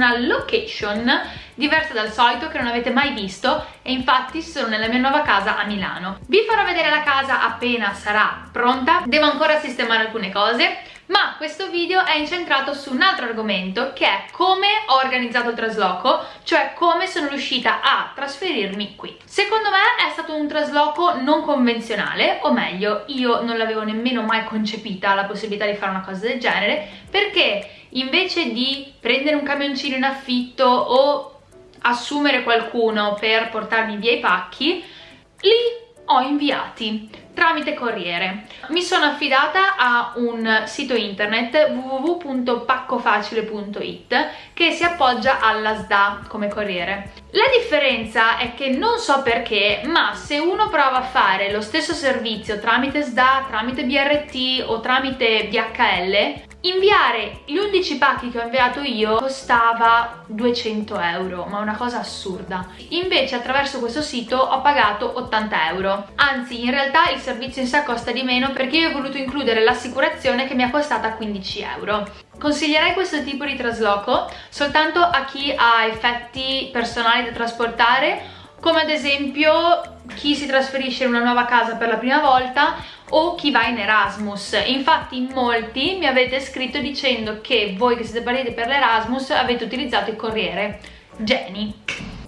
una location diversa dal solito che non avete mai visto e infatti sono nella mia nuova casa a Milano. Vi farò vedere la casa appena sarà pronta, devo ancora sistemare alcune cose ma questo video è incentrato su un altro argomento che è come ho organizzato il trasloco, cioè come sono riuscita a trasferirmi qui. Secondo me è stato un trasloco non convenzionale, o meglio, io non l'avevo nemmeno mai concepita la possibilità di fare una cosa del genere, perché invece di prendere un camioncino in affitto o assumere qualcuno per portarmi via i pacchi, li ho inviati tramite corriere. Mi sono affidata a un sito internet www.paccofacile.it che si appoggia alla SDA come corriere. La differenza è che non so perché, ma se uno prova a fare lo stesso servizio tramite SDA, tramite BRT o tramite DHL, Inviare gli 11 pacchi che ho inviato io costava 200 euro, ma una cosa assurda. Invece attraverso questo sito ho pagato 80 euro. Anzi, in realtà il servizio in sé costa di meno perché io ho voluto includere l'assicurazione che mi è costata 15 euro. Consiglierei questo tipo di trasloco soltanto a chi ha effetti personali da trasportare come ad esempio chi si trasferisce in una nuova casa per la prima volta o chi va in Erasmus. Infatti in molti mi avete scritto dicendo che voi che siete partiti per l'Erasmus avete utilizzato il corriere. Jenny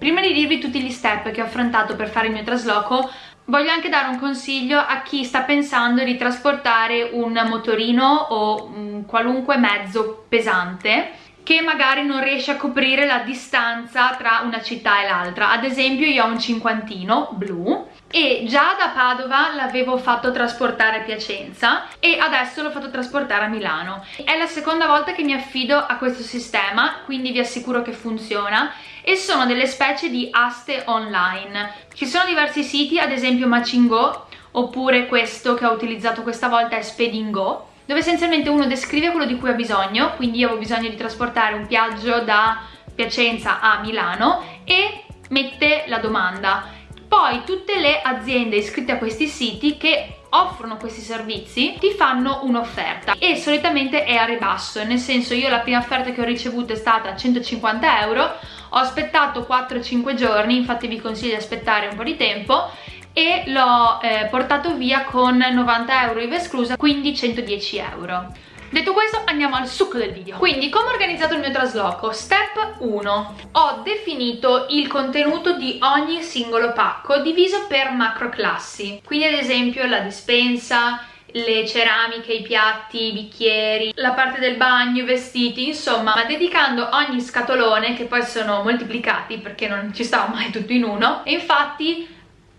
prima di dirvi tutti gli step che ho affrontato per fare il mio trasloco voglio anche dare un consiglio a chi sta pensando di trasportare un motorino o un qualunque mezzo pesante che magari non riesce a coprire la distanza tra una città e l'altra. Ad esempio io ho un cinquantino blu e già da Padova l'avevo fatto trasportare a Piacenza e adesso l'ho fatto trasportare a Milano. È la seconda volta che mi affido a questo sistema quindi vi assicuro che funziona. E sono delle specie di aste online. Ci sono diversi siti ad esempio Macingo oppure questo che ho utilizzato questa volta è Spedingo dove essenzialmente uno descrive quello di cui ha bisogno, quindi io ho bisogno di trasportare un viaggio da Piacenza a Milano e mette la domanda. Poi tutte le aziende iscritte a questi siti che offrono questi servizi ti fanno un'offerta e solitamente è a ribasso nel senso io la prima offerta che ho ricevuto è stata 150 euro ho aspettato 4-5 giorni infatti vi consiglio di aspettare un po' di tempo e l'ho eh, portato via con 90 euro IVA esclusa, quindi 110 euro. Detto questo andiamo al succo del video. Quindi come ho organizzato il mio trasloco? Step 1. Ho definito il contenuto di ogni singolo pacco diviso per macro classi. Quindi ad esempio la dispensa, le ceramiche, i piatti, i bicchieri, la parte del bagno, i vestiti, insomma, ma dedicando ogni scatolone, che poi sono moltiplicati perché non ci stava mai tutto in uno, e infatti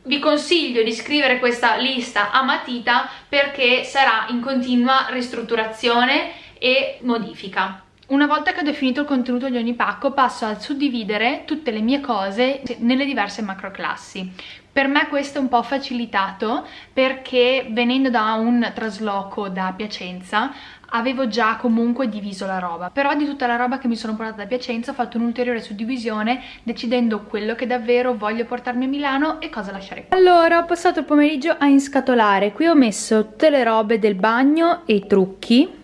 vi consiglio di scrivere questa lista a matita perché sarà in continua ristrutturazione e modifica. Una volta che ho definito il contenuto di ogni pacco passo a suddividere tutte le mie cose nelle diverse macro classi. Per me questo è un po' facilitato perché venendo da un trasloco da Piacenza avevo già comunque diviso la roba. Però di tutta la roba che mi sono portata da Piacenza ho fatto un'ulteriore suddivisione decidendo quello che davvero voglio portarmi a Milano e cosa lasciare qui. Allora ho passato il pomeriggio a inscatolare. Qui ho messo tutte le robe del bagno e i trucchi.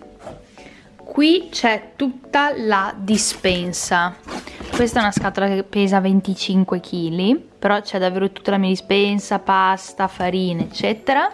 Qui c'è tutta la dispensa. Questa è una scatola che pesa 25 kg però c'è davvero tutta la mia dispensa pasta, farina eccetera.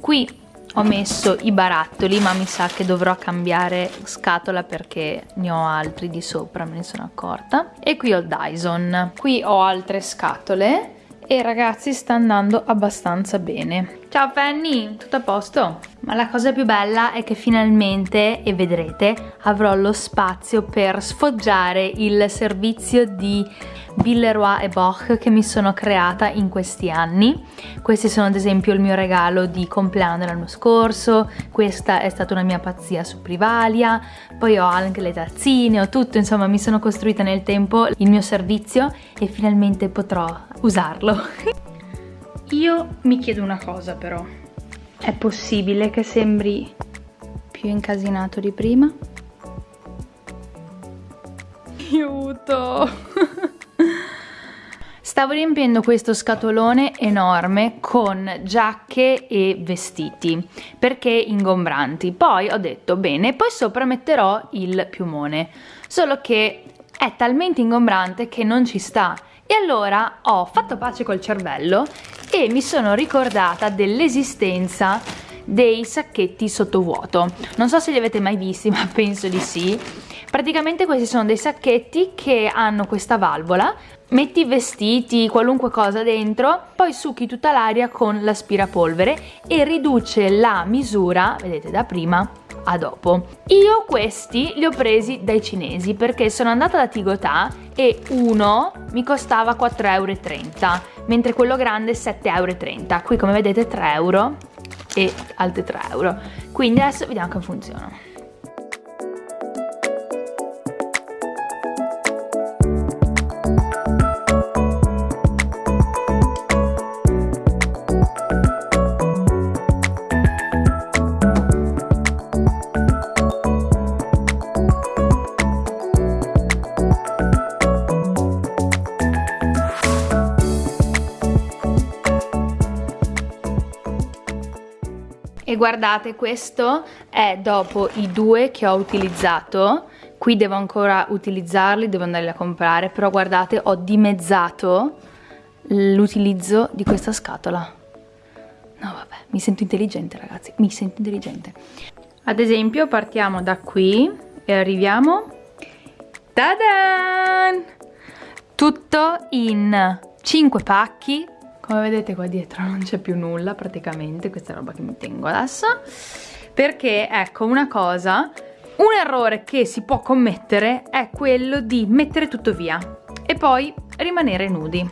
Qui ho messo i barattoli ma mi sa che dovrò cambiare scatola perché ne ho altri di sopra me ne sono accorta. E qui ho il Dyson. Qui ho altre scatole e ragazzi sta andando abbastanza bene. Ciao Fanny tutto a posto? Ma la cosa più bella è che finalmente e vedrete avrò lo spazio per sfoggiare il servizio di Villeroy e Boch che mi sono creata in questi anni. Questi sono ad esempio il mio regalo di compleanno dell'anno scorso questa è stata una mia pazzia su Privalia poi ho anche le tazzine ho tutto insomma mi sono costruita nel tempo il mio servizio e finalmente potrò usarlo. Io mi chiedo una cosa però è possibile che sembri più incasinato di prima? aiuto Stavo riempiendo questo scatolone enorme con giacche e vestiti perché ingombranti. Poi ho detto bene, poi sopra metterò il piumone. Solo che è talmente ingombrante che non ci sta. E allora ho fatto pace col cervello e mi sono ricordata dell'esistenza dei sacchetti sottovuoto. Non so se li avete mai visti, ma penso di sì. Praticamente questi sono dei sacchetti che hanno questa valvola, metti vestiti, qualunque cosa dentro, poi succhi tutta l'aria con l'aspirapolvere e riduce la misura, vedete da prima, a dopo. Io questi li ho presi dai cinesi perché sono andata da Tigotà e uno mi costava 4,30 euro, mentre quello grande 7,30 euro. Qui come vedete 3 euro e altri 3 euro. Quindi adesso vediamo come funzionano. E guardate questo è dopo i due che ho utilizzato. Qui devo ancora utilizzarli devo andarli a comprare però guardate ho dimezzato l'utilizzo di questa scatola. No vabbè mi sento intelligente ragazzi mi sento intelligente. Ad esempio partiamo da qui e arriviamo. Tadan! tutto in 5 pacchi come vedete qua dietro non c'è più nulla praticamente questa roba che mi tengo adesso. Perché ecco una cosa un errore che si può commettere è quello di mettere tutto via e poi rimanere nudi.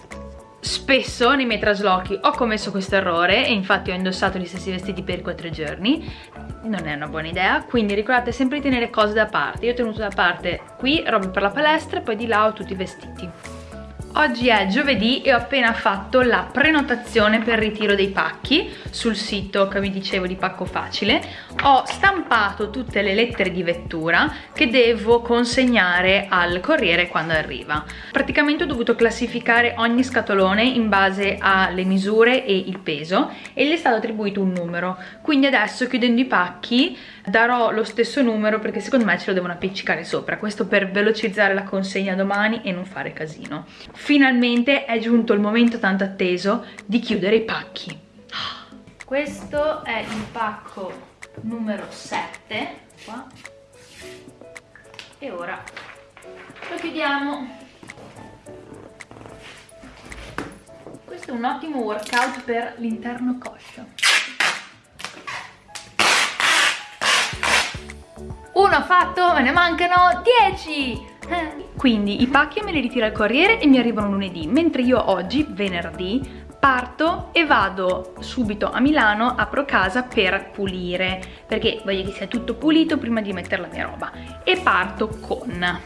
Spesso nei miei traslochi ho commesso questo errore e infatti ho indossato gli stessi vestiti per quattro giorni. Non è una buona idea quindi ricordate sempre di tenere cose da parte. Io ho tenuto da parte qui roba per la palestra e poi di là ho tutti i vestiti Oggi è giovedì e ho appena fatto la prenotazione per ritiro dei pacchi sul sito che vi dicevo di Pacco Facile. Ho stampato tutte le lettere di vettura che devo consegnare al corriere quando arriva. Praticamente ho dovuto classificare ogni scatolone in base alle misure e il peso e gli è stato attribuito un numero. Quindi adesso chiudendo i pacchi darò lo stesso numero perché secondo me ce lo devono appiccicare sopra. Questo per velocizzare la consegna domani e non fare casino finalmente è giunto il momento tanto atteso di chiudere i pacchi. Questo è il pacco numero 7, qua. E ora lo chiudiamo. Questo è un ottimo workout per l'interno coscio. Uno fatto, me ne mancano 10! Quindi i pacchi me li ritira il corriere e mi arrivano lunedì, mentre io oggi, venerdì, parto e vado subito a Milano, apro casa per pulire, perché voglio che sia tutto pulito prima di mettere la mia roba. E parto con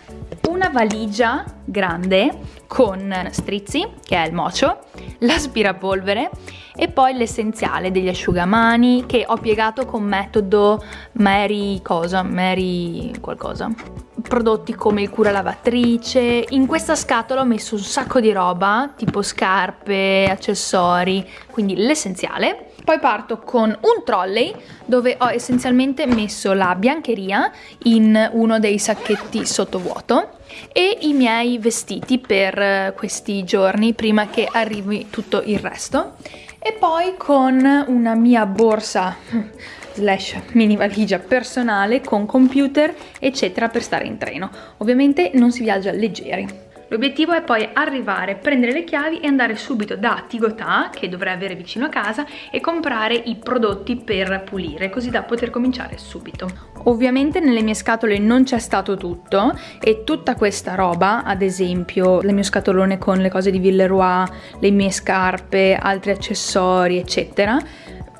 una valigia grande con strizzi, che è il mocio, l'aspirapolvere e poi l'essenziale degli asciugamani che ho piegato con metodo Mary cosa, Mary qualcosa. Prodotti come il cura lavatrice. In questa scatola ho messo un sacco di roba tipo scarpe, accessori quindi l'essenziale poi parto con un trolley dove ho essenzialmente messo la biancheria in uno dei sacchetti sottovuoto e i miei vestiti per questi giorni prima che arrivi tutto il resto. E poi con una mia borsa slash mini valigia personale con computer eccetera per stare in treno. Ovviamente non si viaggia leggeri L'obiettivo è poi arrivare, prendere le chiavi e andare subito da Tigotà, che dovrei avere vicino a casa, e comprare i prodotti per pulire, così da poter cominciare subito. Ovviamente nelle mie scatole non c'è stato tutto e tutta questa roba, ad esempio il mio scatolone con le cose di Villeroy, le mie scarpe, altri accessori, eccetera,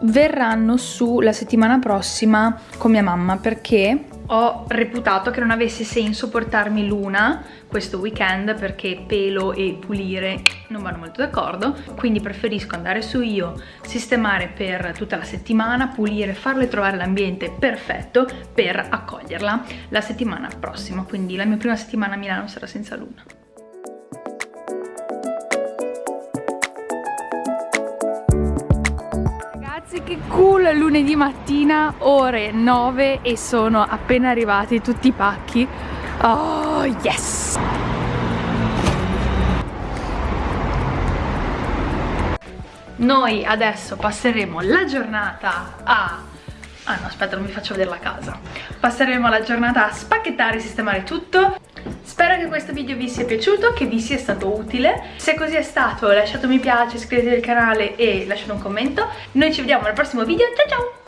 verranno su la settimana prossima con mia mamma perché ho reputato che non avesse senso portarmi l'una questo weekend perché pelo e pulire non vanno molto d'accordo quindi preferisco andare su io sistemare per tutta la settimana pulire farle trovare l'ambiente perfetto per accoglierla la settimana prossima. Quindi la mia prima settimana a Milano sarà senza luna che cool lunedì mattina ore 9 e sono appena arrivati tutti i pacchi. Oh yes! Noi adesso passeremo la giornata a ah no aspetta non vi faccio vedere la casa. Passeremo la giornata a spacchettare e sistemare tutto. Spero che questo video vi sia piaciuto, che vi sia stato utile. Se così è stato lasciate un mi piace, iscrivetevi al canale e lasciate un commento. Noi ci vediamo al prossimo video, ciao ciao!